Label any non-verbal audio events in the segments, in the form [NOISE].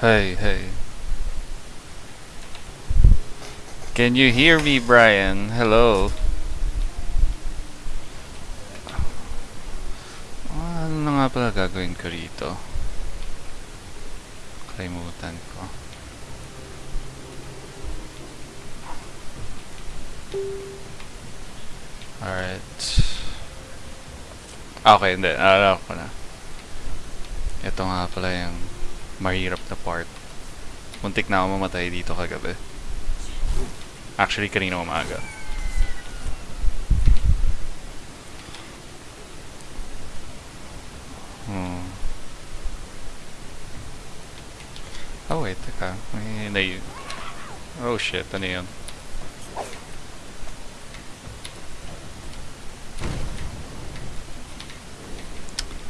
Hey, hey. Can you hear me, Brian? Hello. Ano na nga pala gagawin ko rito? Kalimutan ko. Alright. Okay, hindi. Naalala ko na. Ito nga pala yung mahirap na part. Muntik na ako mamatay dito kagabi. Actually, kanina umaga. Hmm. Oh, wait, teka. May nai... Oh shit, ano yun?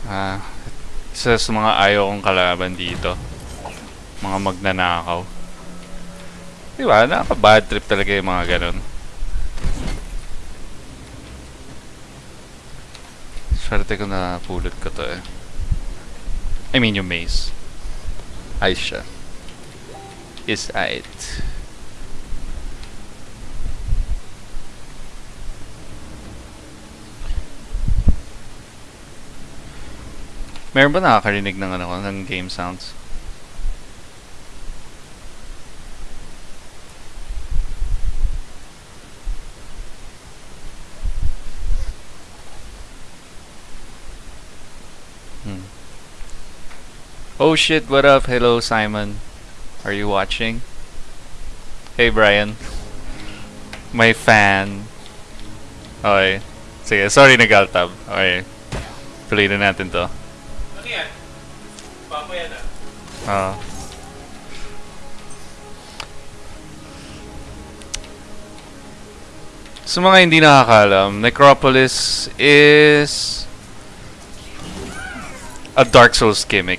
Ah, isa sa mga ayaw kong kalaban dito. Mga magnanakaw. Di ba? Nakaka-bad trip talaga yung mga ganun. Swerte ko na pulot ko to eh. I mean yung maze. Ayos siya. Is it. Meron ba nakakarinig ng ano ng game sounds? Hmm. Oh shit, what up? Hello, Simon. Are you watching? Hey, Brian. My fan. Okay. Sige, sorry nag-altab. Okay. Tuloy na natin to. Ah. Ah. Sa mga hindi nakakalam, Necropolis is a Dark Souls gimmick.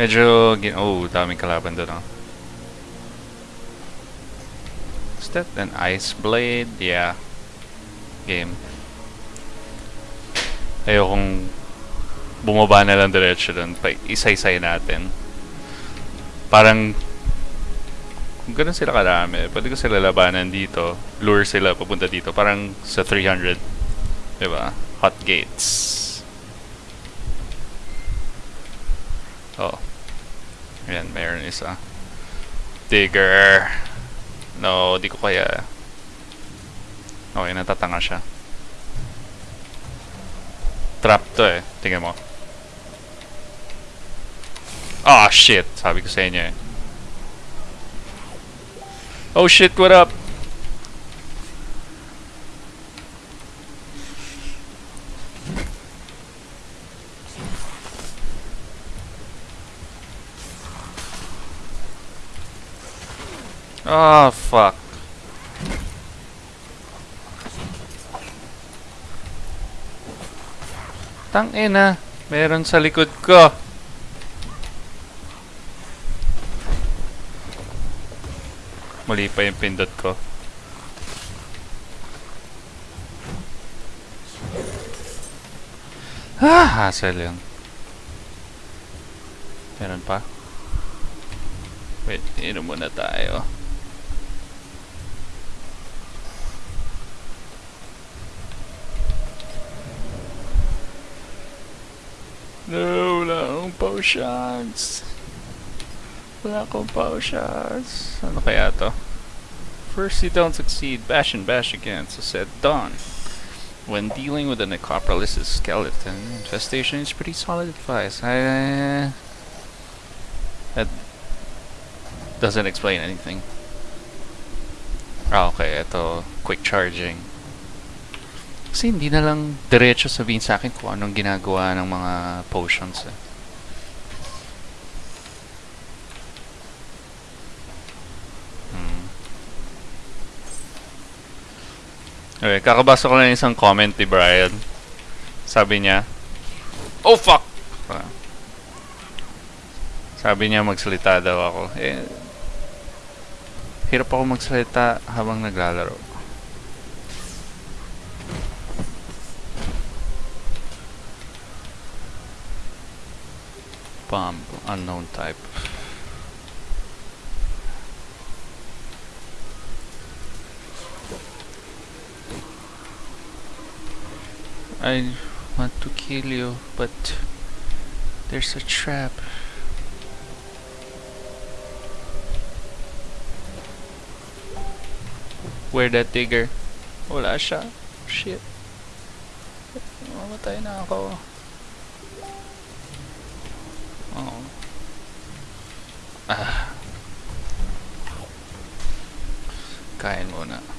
Medyo, oh, daming kalaban doon, oh. Is that an ice blade? Yeah. Game. Ayokong bumaba na lang diretso doon. Isa-isay natin. Parang kung ganun sila karami, pwede ko sila labanan dito. Lure sila papunta dito. Parang sa 300. Diba? Hot gates. Oh. Ayan, mayroon isa. Digger. No, di ko kaya. Okay, natatanga siya. Trap to eh. Tingnan mo. Ah, shit. Sabi ko sa inyo eh. Oh shit, what up? Ah, fuck. Tang ina, meron sa likod ko. Mali pa yung pindot ko. Ah, hassle yun. Meron pa? Wait, inom muna tayo. No, wala akong potions. Wala akong potions. Ano kaya to? First you don't succeed, bash and bash again, so said Dawn. When dealing with an necropolis' skeleton, infestation is pretty solid advice. I... That doesn't explain anything. Ah, okay. Ito, quick charging. Kasi hindi na lang diretso sabihin sa akin kung anong ginagawa ng mga potions eh. Okay, kakabasa ko lang isang comment ni Brian. Sabi niya, Oh fuck! Sabi niya magsalita daw ako. Eh, hirap ako magsalita habang naglalaro. Bomb, unknown type. I want to kill you, but there's a trap. Where that digger? Wala siya. Shit. Mamatay na ako. Oh. Ah. Kain muna.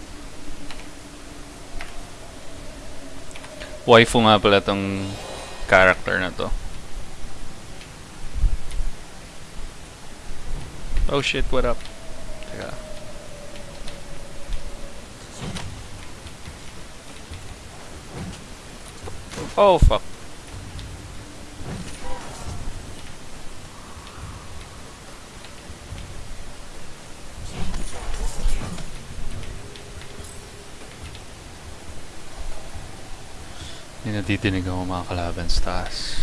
Waifu nga pala tong character na to. Oh shit, what up? Teka. Oh fuck. Natitinig ako mga kalaban sa taas.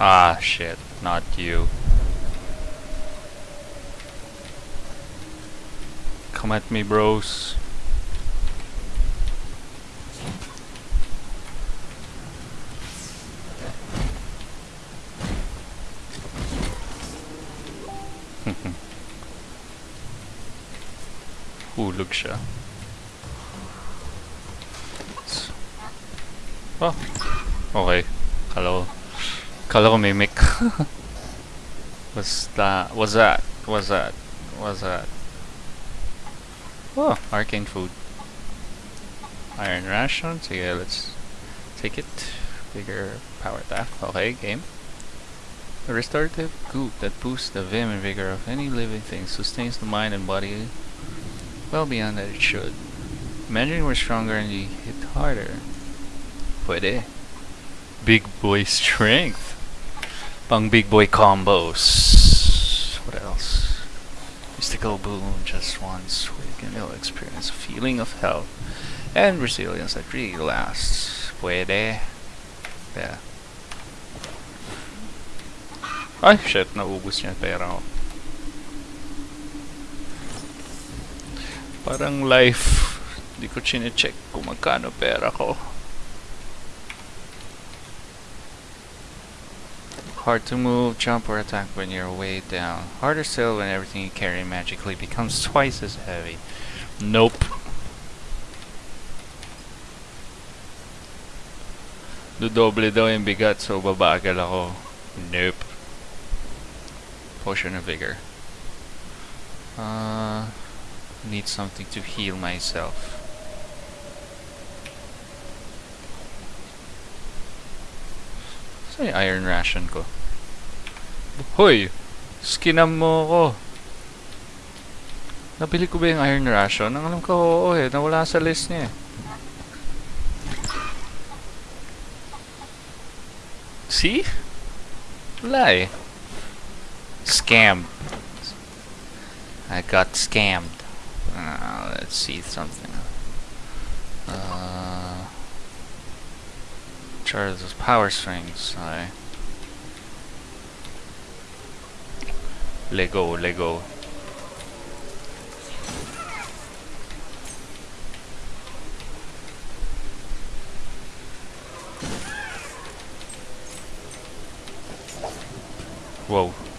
Ah, shit. Not you. Come at me, bros. [LAUGHS] Hulog siya. Oh. Okay. Kala ko mimic. [LAUGHS] What's that? What's that? What's that? What's that? Oh, arcane food. Iron ration. So yeah, let's take it. Bigger power attack. Okay, game. A restorative goop that boosts the vim and vigor of any living thing, sustains the mind and body well beyond that it should. Imagine we're stronger and you hit harder. Pwede. Big boy strength. Pang big boy combos. What else? Mystical boom, just once. We can you'll experience a feeling of health and resilience that really lasts. Pwede. Yeah. Ay, shit. Naubos niya pera ko. Parang life. Di ko chine-check kung magkano pera ko. Hard to move, jump, or attack when you're way down. Harder still when everything you carry magically becomes [LAUGHS] twice as heavy. Nope. Dodoble daw yung bigat so babagal ako. Nope. Potion of Vigor. Uh, need something to heal myself. Saan yung iron ration ko? Hoy! Skinam mo ko! Nabili ko ba yung iron ration? Ang alam ko, oo eh. Nawala sa list niya eh. See? Wala eh. Scammed. I got scammed. Uh, let's see something. Charge those power strings. I Lego, Lego. Whoa.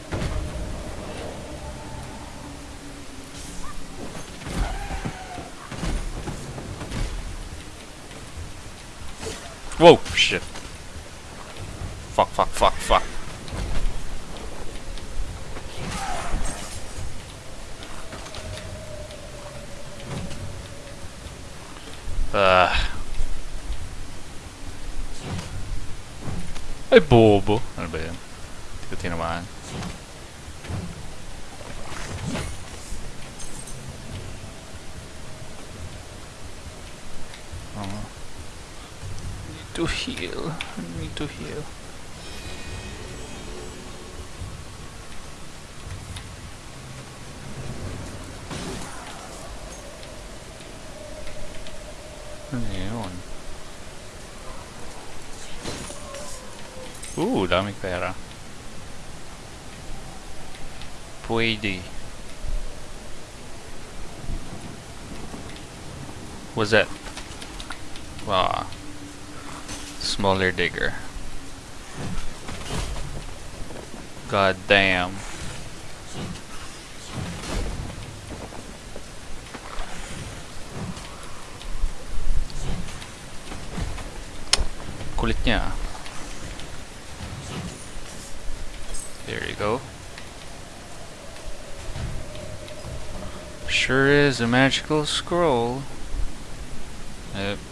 Whoa, shit. Fuck, fuck, fuck, fuck. Ah. Ay, bobo. Ano ba yan? Hindi ko to heal. I need to heal. Yun? Ooh, daming pera. Pwede. What's that? Wow. Smaller digger. God damn. Kulit niya. There you go. Sure is a magical scroll. Yep.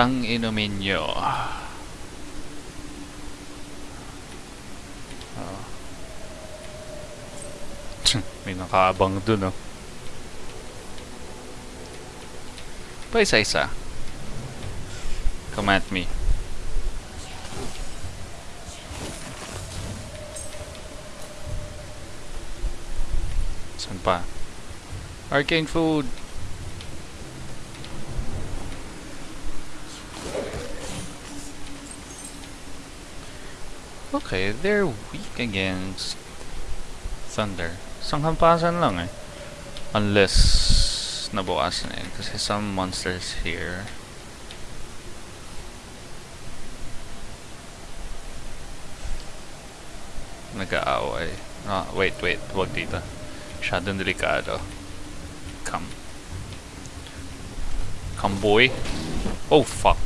Ayan. Tang inumin nyo. Oh. [LAUGHS] May nakaabang dun oh. Pa isa-isa. Come at me. Saan pa? Arcane food! Okay, they're weak against thunder. Sanghampasan lang eh. Unless nabawasan eh. Kasi some monsters here nag-aaway. Ah, wait, wait. Huwag dito. Masyadong delikado. Come. Come, boy. Oh, fuck.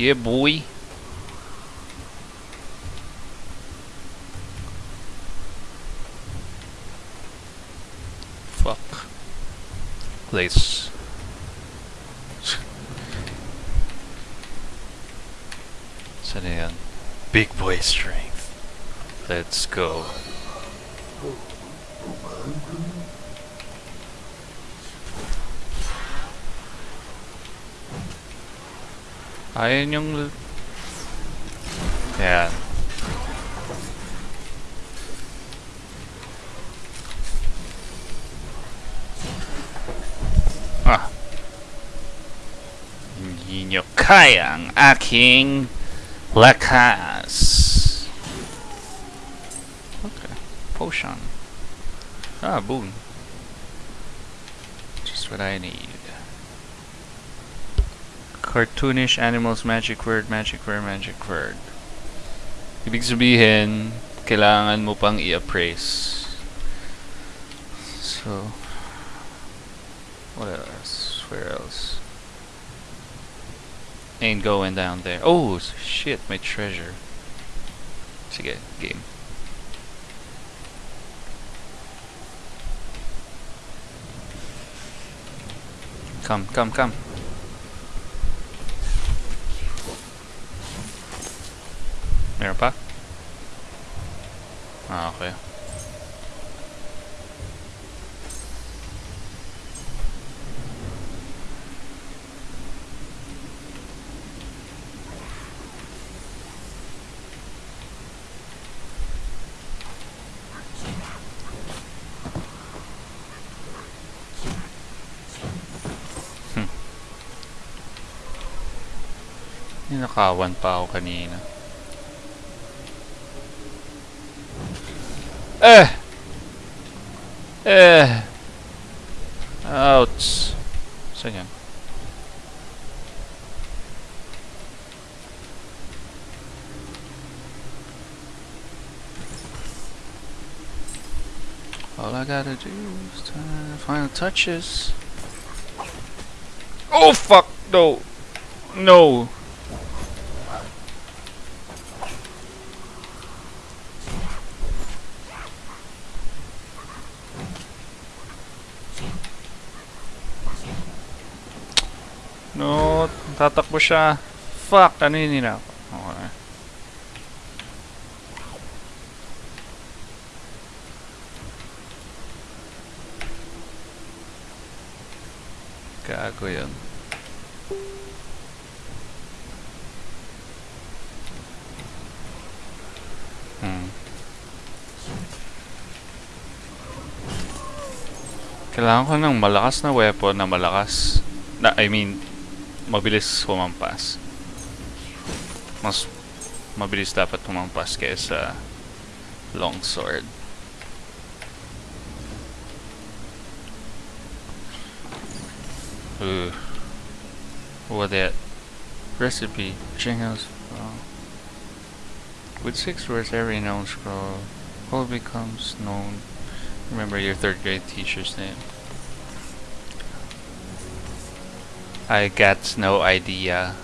Yeah, boy. Fuck. Saan na yan? Big boy strength. Let's go. Ayun yung... l- Yan. Ah. Hindi nyo kaya ang aking lakas. Okay. Potion. Ah, boon. Just what I need. Cartoonish animals, magic word, magic word, magic word. Ibig sabihin, kailangan mo pang i-appraise. So, what else? Where else? Ain't going down there. Oh, shit, my treasure. Sige, game. Come, come, come. Meron pa? Ah, okay. Hmm. Ninakawan pa ako kanina. Eh! Eh! Saan yan? All I gotta do is turn final touches. Oh fuck! No! No! Tatakbo siya. Fuck! Nanini na ako. Okay. Gago yun. Hmm. Kailangan ko ng malakas na weapon na malakas. Na, I mean, mabilis humampas. Mas mabilis dapat humampas kaysa long sword. Ooh. What that? Recipe. Jingles. With six words, every known scroll all becomes known. Remember your third grade teacher's name. I got no idea.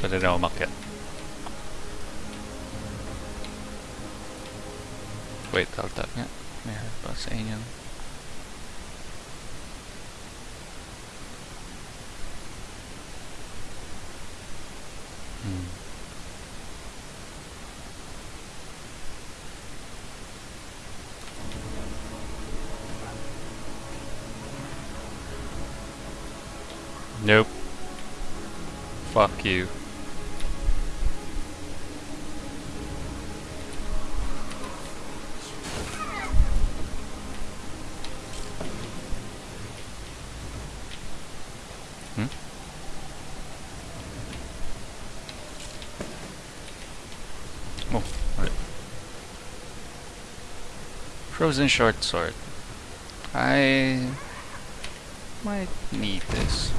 Pwede na umakyat. Wait, I'll tap nga. Hmm. Nope. Fuck you. Hmm? Oh, right. Frozen short sword. I might need this.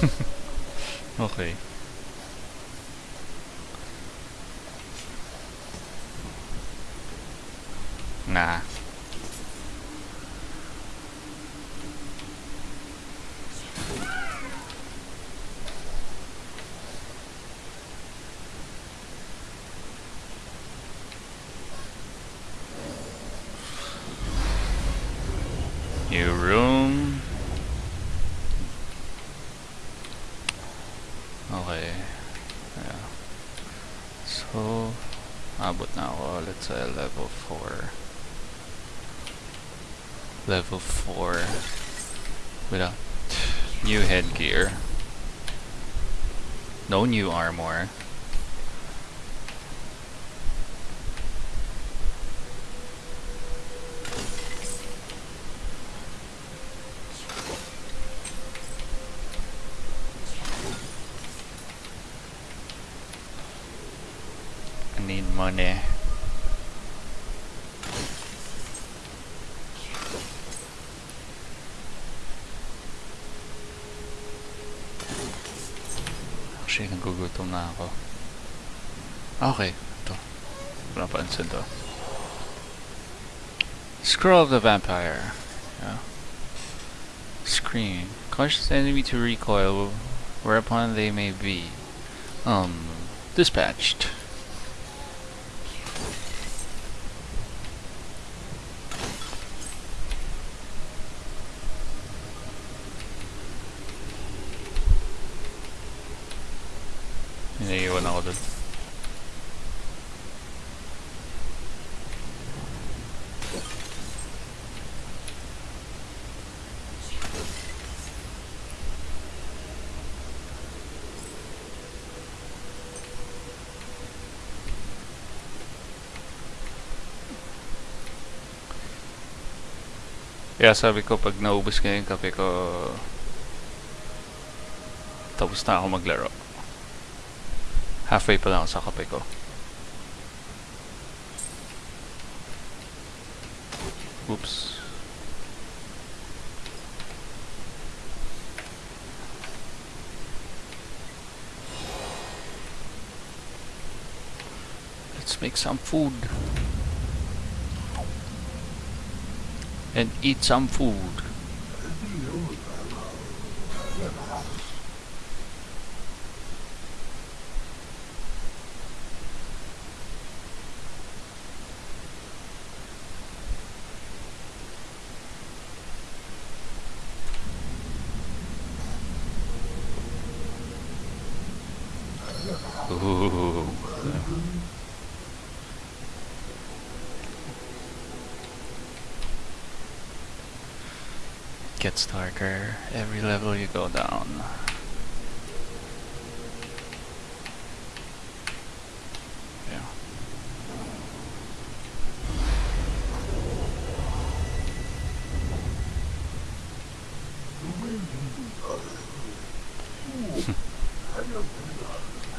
[LAUGHS] Okay. Nah. New room. Okay. Yeah. So, abot na ako. Let's say level 4. Level 4. Without new headgear. No new armor. I need money. Actually, nagugutom na ako. Okay, ito. Wala pansin to. Scroll of the Vampire. Yeah. Scream. The enemy to recoil whereupon they may be. Um, dispatched. Kaya sabi ko pag naubos ko yung kape ko tapos na ako maglaro. Halfway pa lang sa kape ko. Oops. Let's make some food. And eat some food. Ooh. Gets darker every level you go down. Yeah.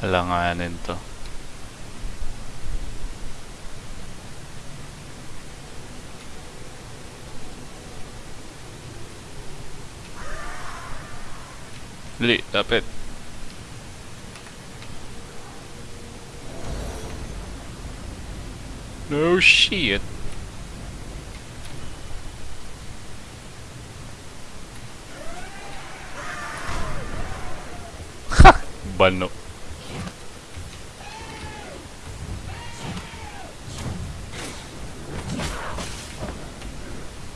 [LAUGHS] Alanganin to. Dali, lapit. No shit. Ha! Bano.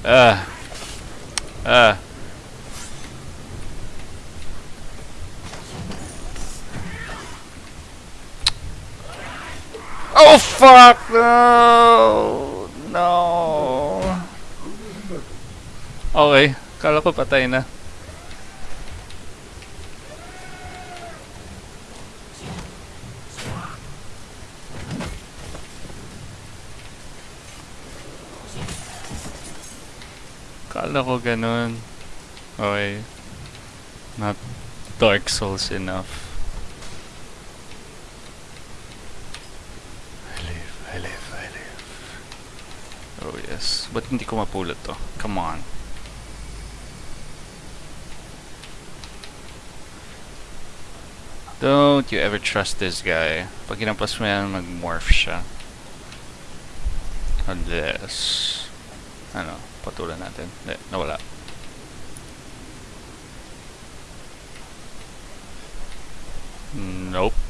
Ah. Ah. Oh fuck no! No. Okay, kala ko patay na. Kala ko ganun. Okay. Not Dark Souls enough. Ba't hindi ko mapulot to? Come on. Don't you ever trust this guy. Pag ginampas mo yan, mag-morph siya. Unless... Ano, patulan natin. Hindi, nawala. Nope.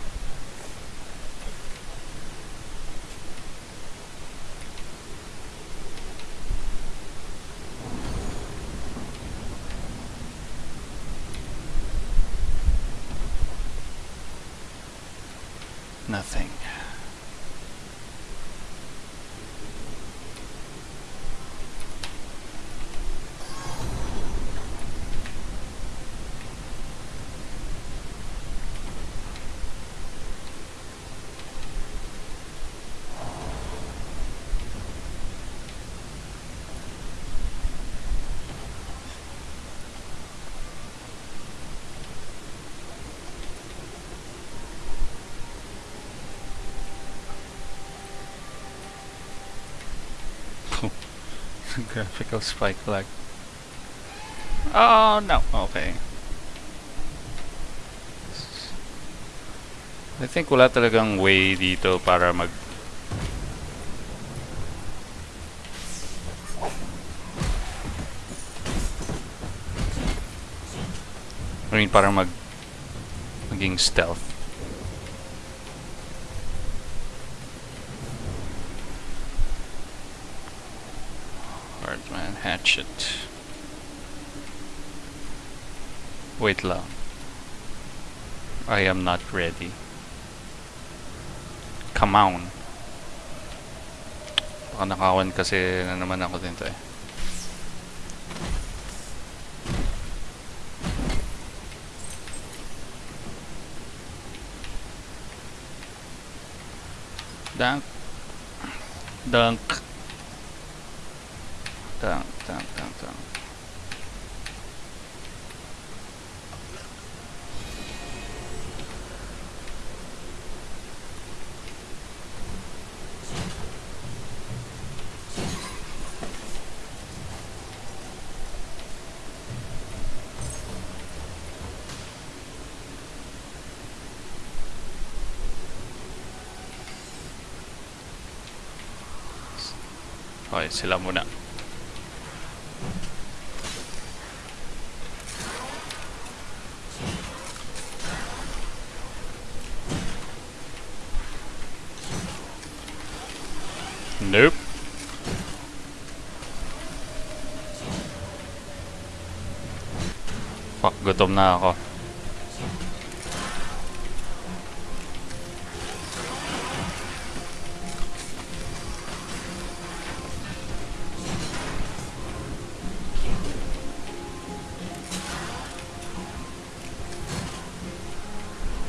[LAUGHS] Graphical spike lag. Oh no, okay. I think wala talagang way dito para mag I mean para mag maging stealth. Wait long. I am not ready. Come on. Baka nakawan kasi na naman ako dito eh. Dunk. Dunk. Okay, sila muna. Nope. Fuck, gutom na ako.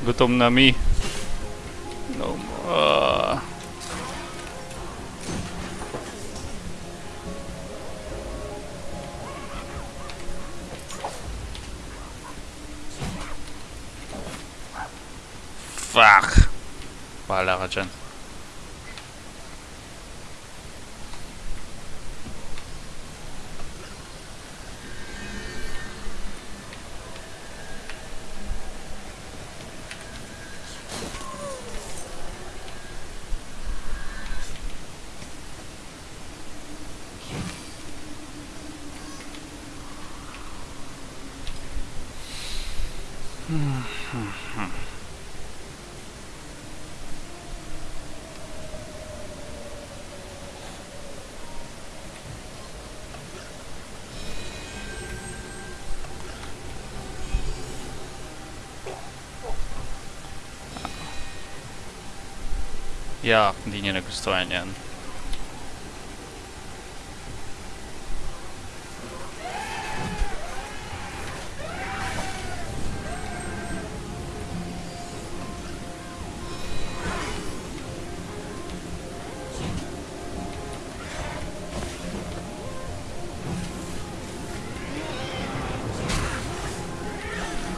Gutom na mi. Niya nagustuhan yan.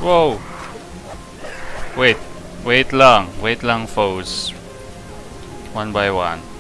Whoa! Wait, wait lang, wait lang foes. One by one.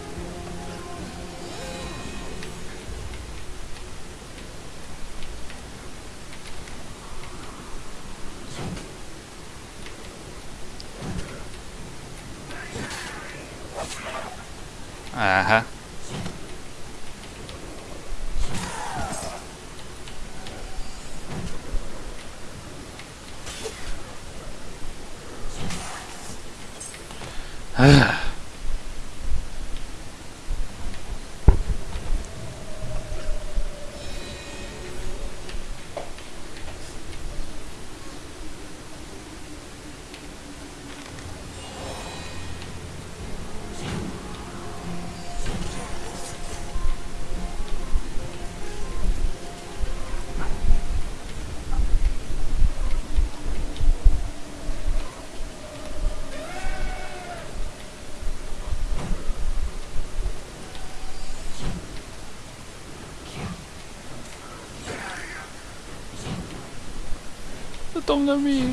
Gutom na mi.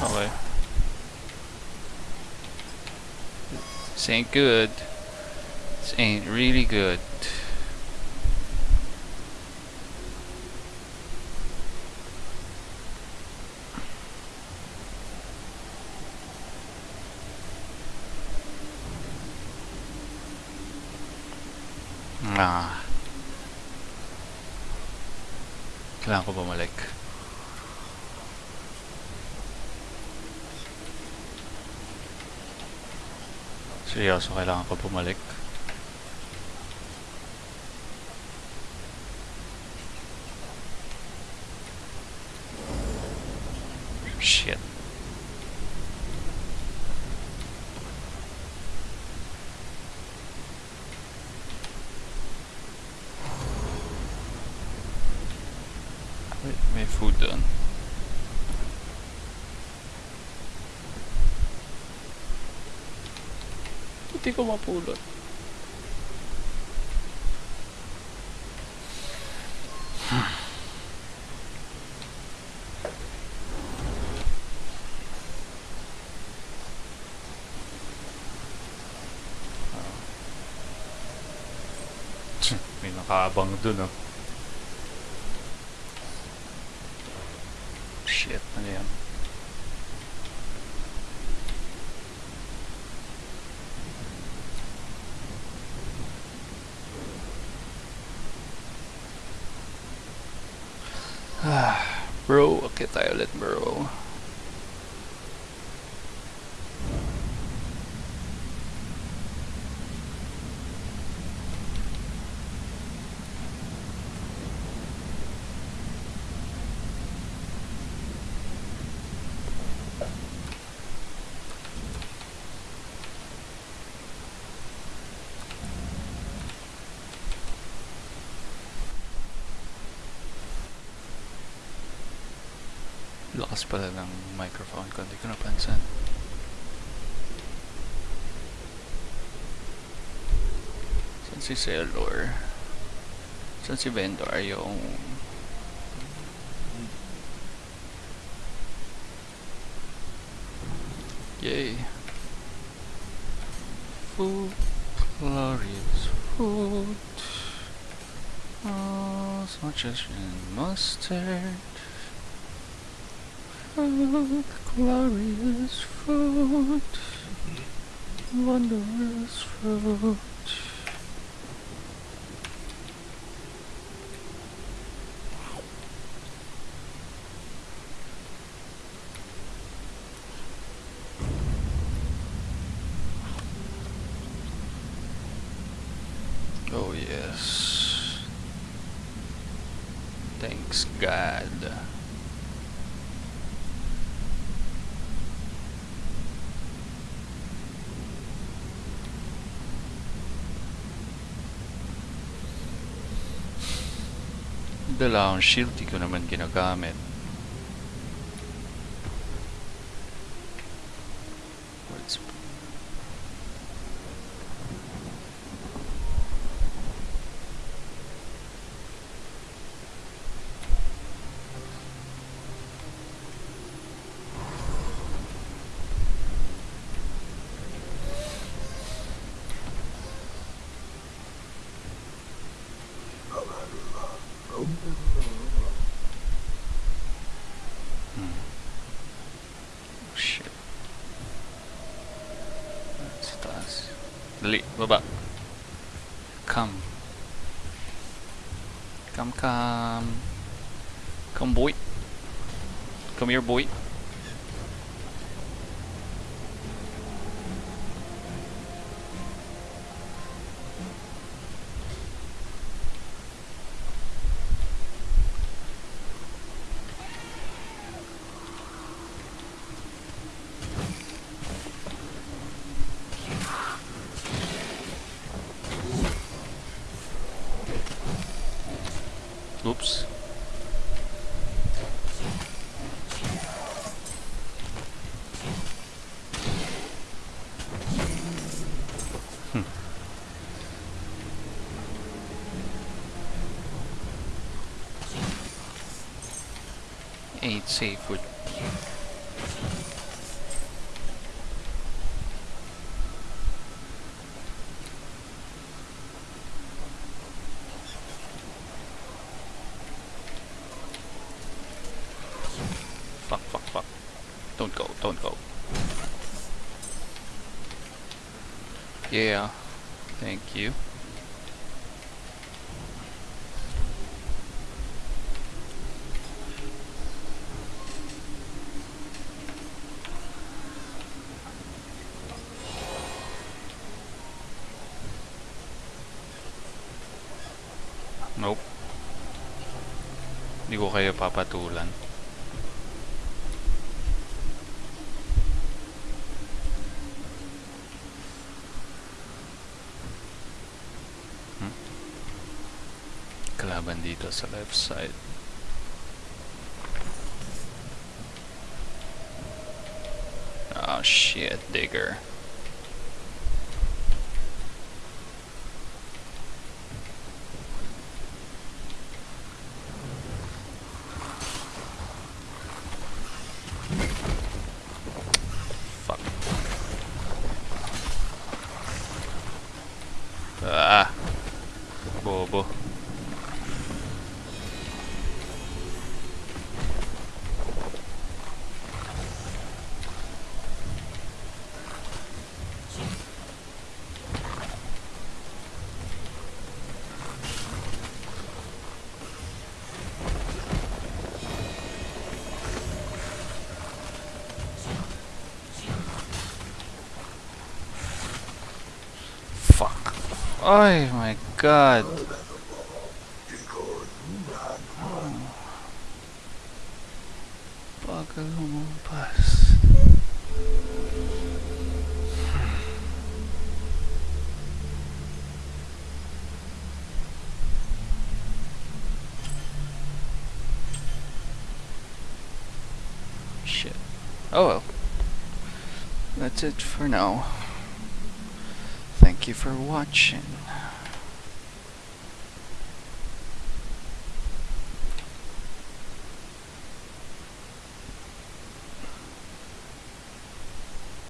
Okay. This ain't good. This ain't really good. Seryoso, kailangan ko bumalik. Shit. Wait, may food doon. Hindi ko mapulot. May nakaabang dun oh. Lakas pala ng microphone ko, hindi ko napansin. Saan si Sailor? Saan si Vendor? Yung... Yay! Food, glorious food. Oh, much as mustard. Food, glorious food. Wondrous fruit. Oh yes. Thanks God. Dala akong shield, di ko naman ginagamit. Dali, baba. Come. Come, come. Come, boy. Come here, boy. Oops. Hmm. Ain't safe with Fuck, fuck, fuck. Don't go, don't go. Yeah. Thank you. Nope. Hindi ko kayo papatulan. Sa left side. Oh shit, digger. Fuck. Ah. Bobo. Oh my god. Lumabas. Oh well. That's it for now. Thank you for watching.